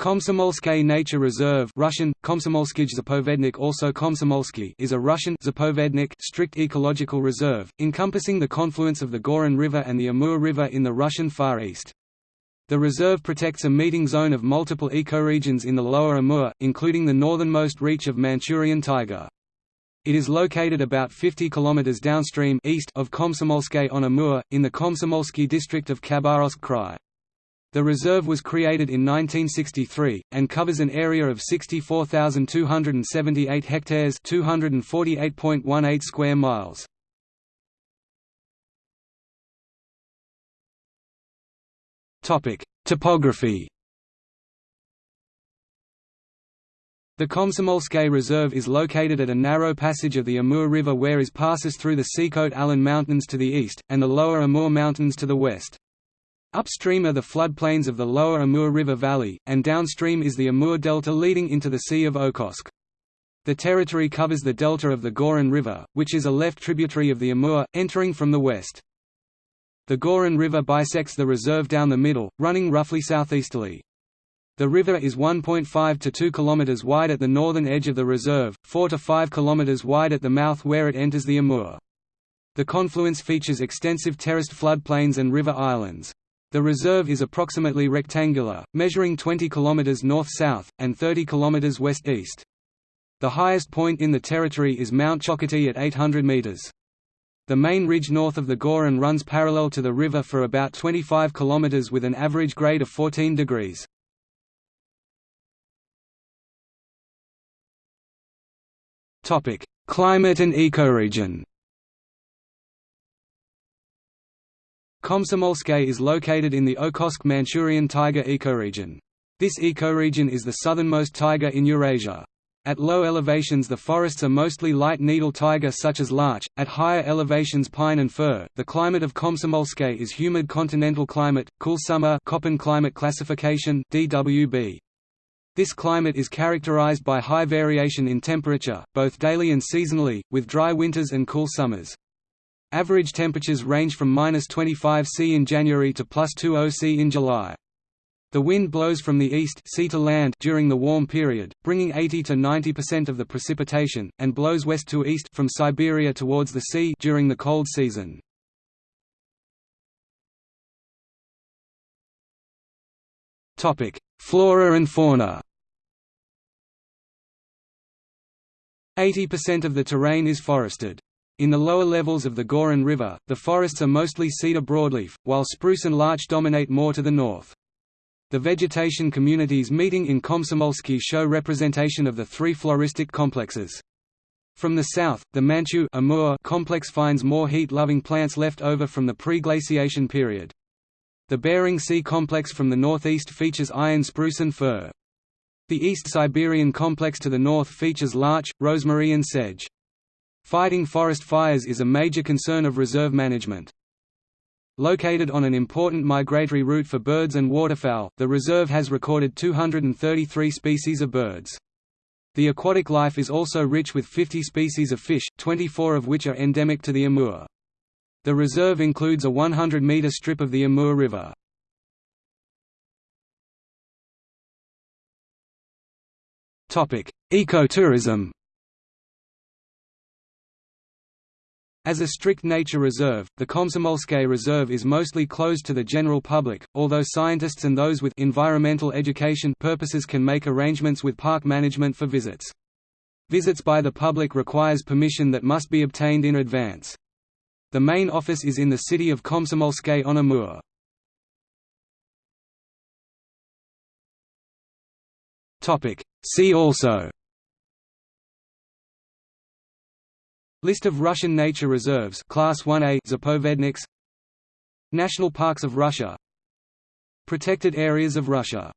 Komsomolskaya Nature Reserve Russian, Komsomolskij Zapovednik also Komsomolsky is a Russian Zapovednik strict ecological reserve, encompassing the confluence of the Gorin River and the Amur River in the Russian Far East. The reserve protects a meeting zone of multiple ecoregions in the lower Amur, including the northernmost reach of Manchurian Tiger. It is located about 50 km downstream east of Komsomolskaya on Amur, in the Komsomolsky district of Khabarovsk Krai. The reserve was created in 1963, and covers an area of 64,278 hectares 248.18 square miles. Topography The Komsomolskaya Reserve is located at a narrow passage of the Amur River where it passes through the Sikhote Alin Mountains to the east, and the lower Amur Mountains to the west. Upstream are the floodplains of the lower Amur River Valley, and downstream is the Amur Delta leading into the Sea of Okhotsk. The territory covers the delta of the Gorin River, which is a left tributary of the Amur, entering from the west. The Gorin River bisects the reserve down the middle, running roughly southeasterly. The river is 1.5 to 2 km wide at the northern edge of the reserve, 4 to 5 km wide at the mouth where it enters the Amur. The confluence features extensive terraced floodplains and river islands. The reserve is approximately rectangular, measuring 20 km north-south, and 30 km west-east. The highest point in the territory is Mount Chokhoty at 800 meters. The main ridge north of the Gorin runs parallel to the river for about 25 km with an average grade of 14 degrees. Climate and ecoregion Komsomolskaya is located in the Okhotsk Manchurian taiga ecoregion. This ecoregion is the southernmost taiga in Eurasia. At low elevations the forests are mostly light needle taiga such as larch, at higher elevations pine and fir. The climate of Komsomolskaya is humid continental climate, cool summer Köppen climate classification DWB. This climate is characterized by high variation in temperature, both daily and seasonally, with dry winters and cool summers. Average temperatures range from minus 25 C in January to plus 20 C in July. The wind blows from the east sea to land during the warm period, bringing 80 to 90% of the precipitation, and blows west to east from Siberia towards the sea during the cold season. Topic: Flora and fauna. 80% of the terrain is forested. In the lower levels of the Gorin River, the forests are mostly cedar broadleaf, while spruce and larch dominate more to the north. The vegetation communities meeting in Komsomolsky show representation of the three floristic complexes. From the south, the Manchu Amur complex finds more heat-loving plants left over from the pre-glaciation period. The Bering Sea complex from the northeast features Ayan spruce and fir. The East Siberian complex to the north features larch, rosemary and sedge. Fighting forest fires is a major concern of reserve management. Located on an important migratory route for birds and waterfowl, the reserve has recorded 233 species of birds. The aquatic life is also rich with 50 species of fish, 24 of which are endemic to the Amur. The reserve includes a 100-metre strip of the Amur River. Ecotourism As a strict nature reserve, the Komsomolskaya Reserve is mostly closed to the general public, although scientists and those with environmental education purposes can make arrangements with park management for visits. Visits by the public requires permission that must be obtained in advance. The main office is in the city of Komsomolskaya on Amur. See also List of Russian nature reserves Class 1A Zapovedniks. National parks of Russia. Protected areas of Russia